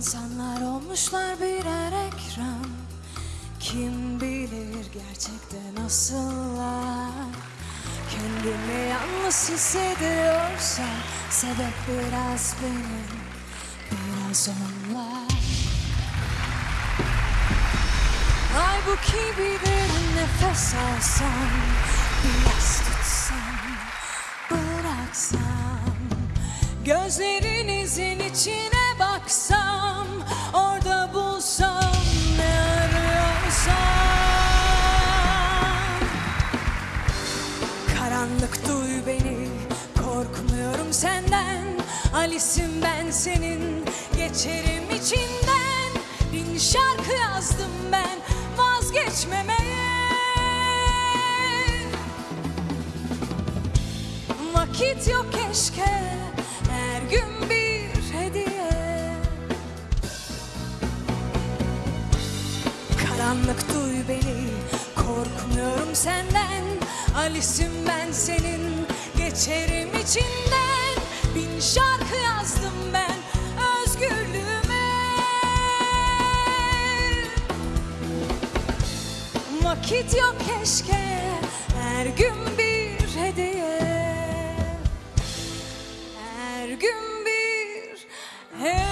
İnsanlar olmuşlar birer ekran. Kim bilir gerçekten nasıllar? Kendimi yalnız hissediyorsa Sebep biraz benim Biraz onlar. Halbuki bir derin nefes alsam Biraz tutsam Gözlerinizin içine baksam Orada bulsam ne arıyorsam. Karanlık duy beni Korkmuyorum senden. Alice'im ben senin Geçerim içinden. Bin şarkı yazdım ben Vazgeçmemeye. Vakit yok keşke gün bir hediye. Karanlık duy beni Korkmuyorum senden. Alice'im ben senin Geçerim içinden. Bin şarkı yazdım ben Özgürlüğüme. Vakit yok keşke Her gün bir gün bir hediye